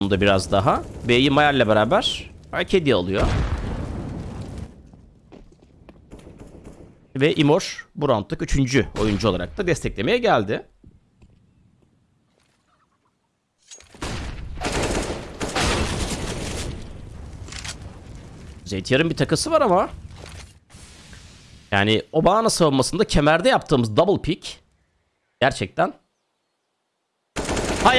da biraz daha. B'yi Mayer'le beraber Arkedi alıyor. Ve Imor bu roundluk 3. oyuncu olarak da desteklemeye geldi. Zeytiyar'ın bir takısı var ama yani Obama savunmasında kemerde yaptığımız double pick gerçekten